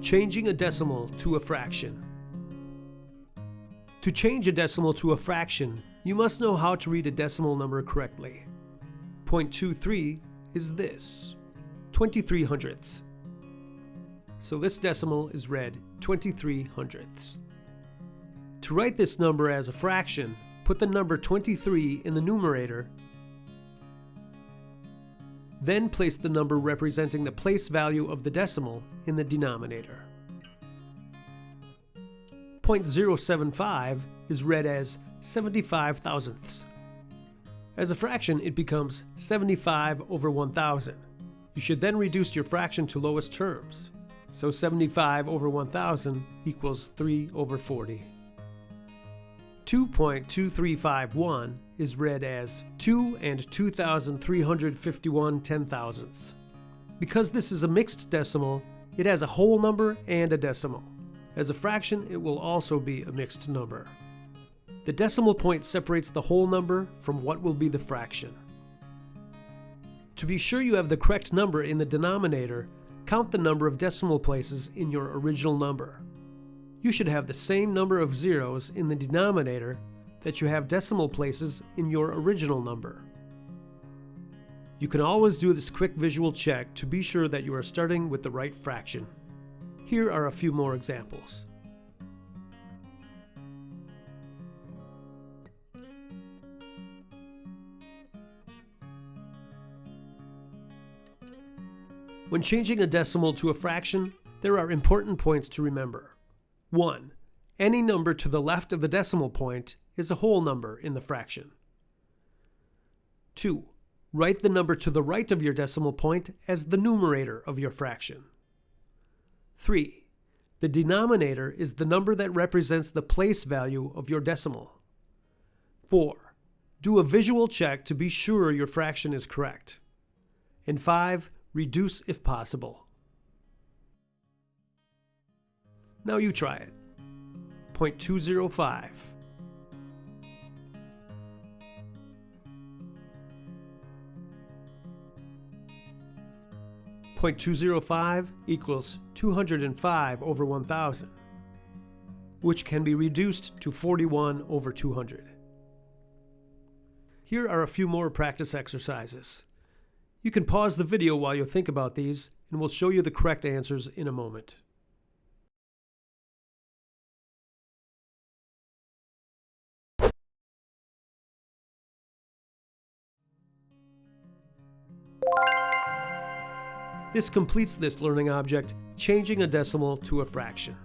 Changing a decimal to a fraction. To change a decimal to a fraction, you must know how to read a decimal number correctly. 0.23 is this, 23 hundredths. So this decimal is read 23 hundredths. To write this number as a fraction, put the number 23 in the numerator, then place the number representing the place value of the decimal in the denominator. 0.075 is read as 75 thousandths. As a fraction, it becomes 75 over 1000. You should then reduce your fraction to lowest terms. So 75 over 1000 equals 3 over 40. 2.2351 is read as 2 and 2,351 ten thousandths. Because this is a mixed decimal, it has a whole number and a decimal. As a fraction, it will also be a mixed number. The decimal point separates the whole number from what will be the fraction. To be sure you have the correct number in the denominator, count the number of decimal places in your original number. You should have the same number of zeros in the denominator that you have decimal places in your original number. You can always do this quick visual check to be sure that you are starting with the right fraction. Here are a few more examples. When changing a decimal to a fraction, there are important points to remember. 1. Any number to the left of the decimal point is a whole number in the fraction. 2. Write the number to the right of your decimal point as the numerator of your fraction. 3. The denominator is the number that represents the place value of your decimal. 4. Do a visual check to be sure your fraction is correct. And 5. Reduce if possible. Now you try it. 0.205. Point two zero five equals 205 over 1000, which can be reduced to 41 over 200. Here are a few more practice exercises. You can pause the video while you think about these, and we'll show you the correct answers in a moment. This completes this learning object, changing a decimal to a fraction.